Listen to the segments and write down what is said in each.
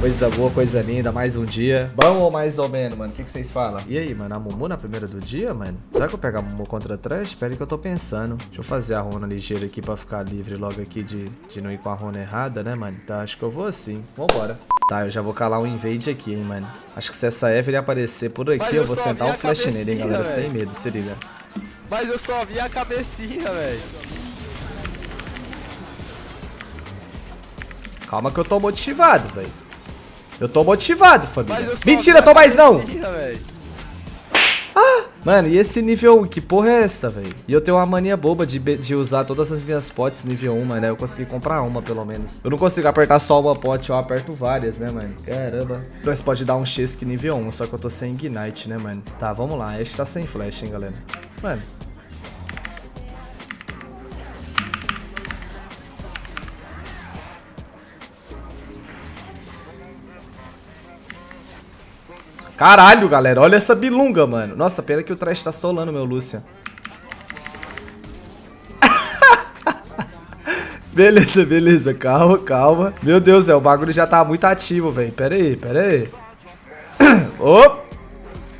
Coisa boa, coisa linda, mais um dia. Bom ou mais ou menos, mano? O que, que vocês falam? E aí, mano, a Mumu na primeira do dia, mano? Será que eu pego a Mumu contra trash? Espera aí que eu tô pensando. Deixa eu fazer a runa ligeira aqui pra ficar livre logo aqui de, de não ir com a runa errada, né, mano? Tá, acho que eu vou assim. Vambora. Tá, eu já vou calar um invade aqui, hein, mano. Acho que se essa Eve aparecer por aqui, eu, eu vou sentar um flash nele, hein, galera. Véio. Sem medo, se liga. Mas eu só vi a cabecinha, velho. Calma que eu tô motivado, velho. Eu tô motivado, família. Mentira, tô mais não! Ah, mano, e esse nível 1? Que porra é essa, velho? E eu tenho uma mania boba de, de usar todas as minhas potes nível 1, mano. Eu consegui comprar uma, pelo menos. Eu não consigo apertar só uma pote, eu aperto várias, né, mano? Caramba. Nós pode dar um Chesky nível 1, só que eu tô sem Ignite, né, mano? Tá, vamos lá. Este tá sem flash, hein, galera. Mano, Caralho, galera. Olha essa bilunga, mano. Nossa, pena que o trash tá solando, meu Lucian. beleza, beleza. Calma, calma. Meu Deus, é, o bagulho já tá muito ativo, velho. Pera aí, pera aí. Op!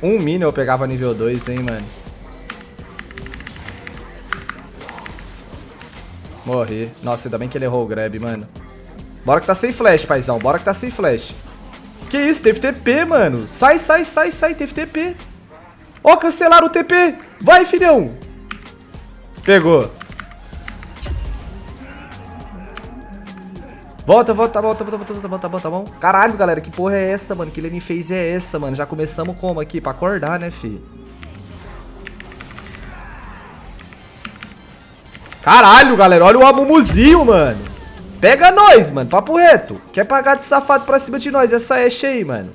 Um minion eu pegava nível 2, hein, mano. Morri. Nossa, ainda bem que ele errou o grab, mano. Bora que tá sem flash, paizão. Bora que tá sem flash. Que isso, teve TP, mano. Sai, sai, sai, sai, teve TP. Ó, oh, cancelaram o TP. Vai, filhão. Pegou. Volta, volta, tá bom, tá bom, tá bom, tá bom, tá bom, bom. Caralho, galera, que porra é essa, mano? Que Lenin fez é essa, mano? Já começamos como aqui? Pra acordar, né, fi? Caralho, galera, olha o Amumuzinho, mano. Pega nós, mano. Papo reto. Quer pagar de safado pra cima de nós. Essa Ashe aí, mano.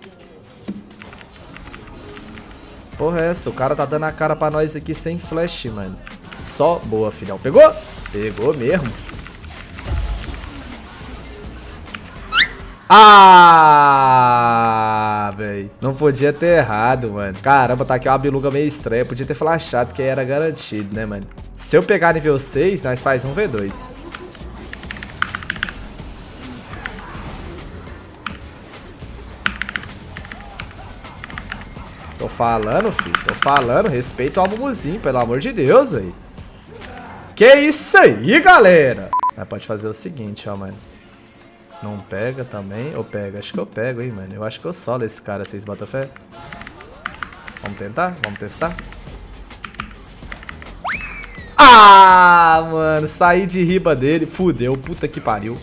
Porra é essa? O cara tá dando a cara pra nós aqui sem flash, mano. Só boa, filhão. Pegou? Pegou mesmo. Ah, velho. Não podia ter errado, mano. Caramba, tá aqui uma biluga meio estranha. Podia ter flashado que era garantido, né, mano? Se eu pegar nível 6, nós faz um V2. Tô falando, filho. Tô falando. Respeito ao Mumuzinho, pelo amor de Deus, aí. Que isso aí, galera? Mas pode fazer o seguinte, ó, mano. Não pega também? Ou pega? Acho que eu pego, hein, mano. Eu acho que eu solo esse cara, vocês botam fé? Vamos tentar? Vamos testar? Ah, mano. Saí de riba dele. Fudeu. Puta que pariu.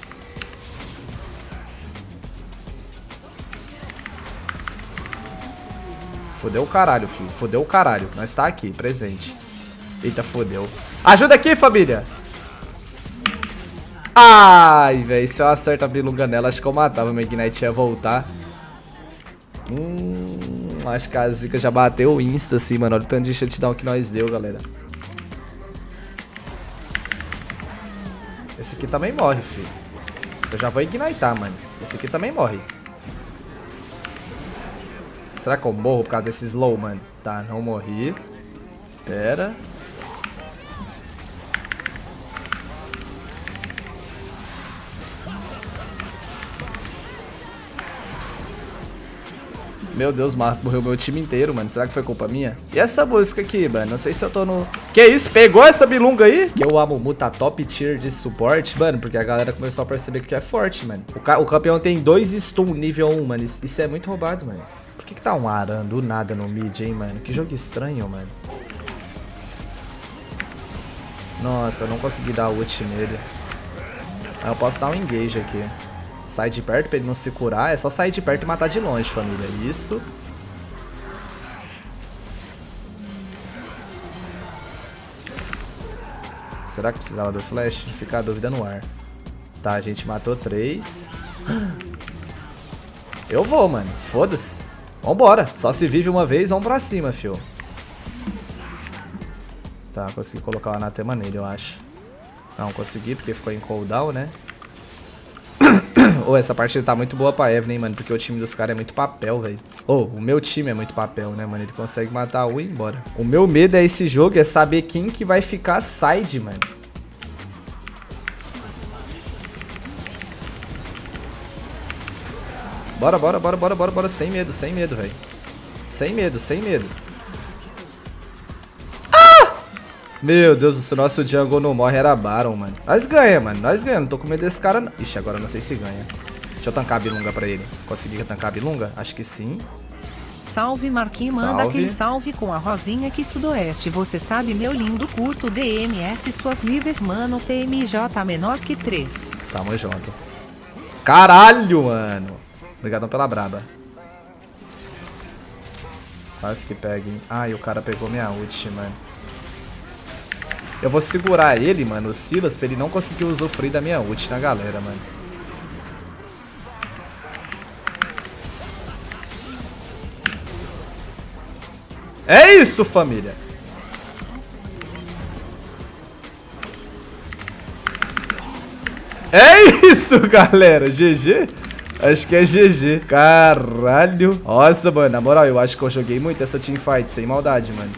Fodeu o caralho, filho. Fodeu o caralho. Nós tá aqui, presente. Eita, fodeu. Ajuda aqui, família. Ai, velho. Se eu acerto a bilunga nela, acho que eu matava. Meu Ignite ia voltar. Hum, acho que a Zika já bateu o insta, assim, mano. Olha o tanto de shutdown que nós deu, galera. Esse aqui também morre, filho. Eu já vou ignitar, mano. Esse aqui também morre. Será que eu morro por causa desse slow, mano? Tá, não morri. Pera. Meu Deus, morreu meu time inteiro, mano. Será que foi culpa minha? E essa música aqui, mano? Não sei se eu tô no... Que isso? Pegou essa bilunga aí? Que o Amumu tá top tier de suporte, mano. Porque a galera começou a perceber que é forte, mano. O, ca o campeão tem dois stun nível 1, mano. Isso é muito roubado, mano que que tá um Aran do nada no mid, hein, mano? Que jogo estranho, mano. Nossa, não consegui dar ult nele. Eu posso dar um engage aqui. Sai de perto pra ele não se curar. É só sair de perto e matar de longe, família. Isso. Será que precisava do flash? Fica a dúvida no ar. Tá, a gente matou três. Eu vou, mano. Foda-se. Vambora. Só se vive uma vez, vamos pra cima, fio. Tá, consegui colocar o anatema nele, eu acho. Não, consegui, porque ficou em cooldown, né? Ô, oh, essa partida tá muito boa pra Evelyn, mano, porque o time dos caras é muito papel, velho. Ô, oh, o meu time é muito papel, né, mano? Ele consegue matar um e ir embora. O meu medo é esse jogo, é saber quem que vai ficar side, mano. Bora, bora, bora, bora, bora, bora. Sem medo, sem medo, velho. Sem medo, sem medo. Ah! Meu Deus, se o nosso jungle não morre era Baron, mano. Nós ganhamos, mano. Nós ganhamos. Não tô com medo desse cara, não. Ixi, agora não sei se ganha. Deixa eu tancar a bilunga pra ele. Consegui tancar a bilunga? Acho que sim. Salve Marquinhos, manda Salve. aquele salve com a Rosinha aqui sudoeste. Você sabe, meu lindo curto DMS, suas níveis, mano, PMJ menor que 3. Tamo junto. Caralho, mano. Obrigadão pela braba. Quase que pega, hein? Ai, o cara pegou minha ult, mano. Eu vou segurar ele, mano, o Silas, pra ele não conseguir usufruir da minha ult na galera, mano. É isso, família. É isso, galera. GG? Acho que é GG. Caralho. Nossa, mano. Na moral, eu acho que eu joguei muito essa teamfight. Sem maldade, mano.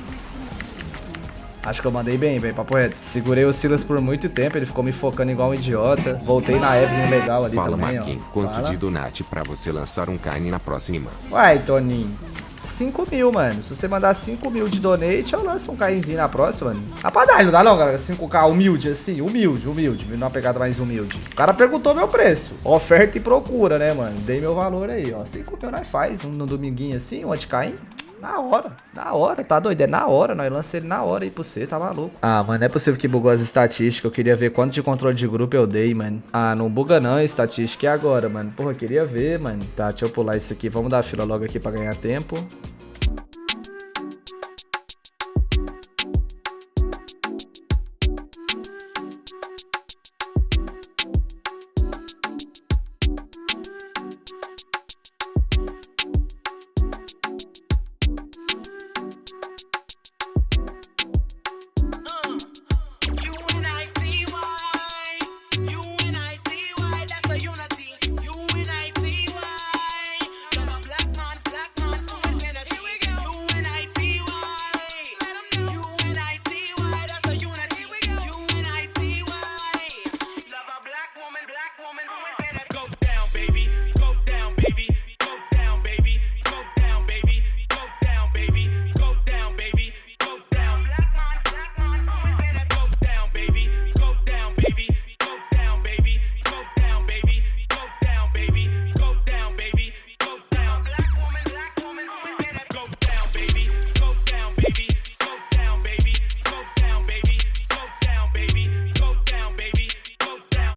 Acho que eu mandei bem, velho. Papo reto. Segurei o Silas por muito tempo. Ele ficou me focando igual um idiota. Voltei na Evelyn legal ali Fala, também, Marquinhos, ó. quanto Fala. de donate pra você lançar um carne na próxima? Uai, Toninho. 5 mil, mano. Se você mandar 5 mil de donate, eu lanço um cainzinho na próxima, mano. Dá pra dar, não dá não, galera. 5k humilde, assim. Humilde, humilde. Numa pegada mais humilde. O cara perguntou meu preço. Oferta e procura, né, mano? Dei meu valor aí, ó. 5 mil nós faz. Um no dominguinho assim, um anticaim. Na hora, na hora, tá doido? É na hora, nós lançamos ele na hora aí pra você, tá maluco. Ah, mano, não é possível que bugou as estatísticas. Eu queria ver quanto de controle de grupo eu dei, mano. Ah, não buga não estatística. E agora, mano? Porra, queria ver, mano. Tá, deixa eu pular isso aqui. Vamos dar a fila logo aqui pra ganhar tempo.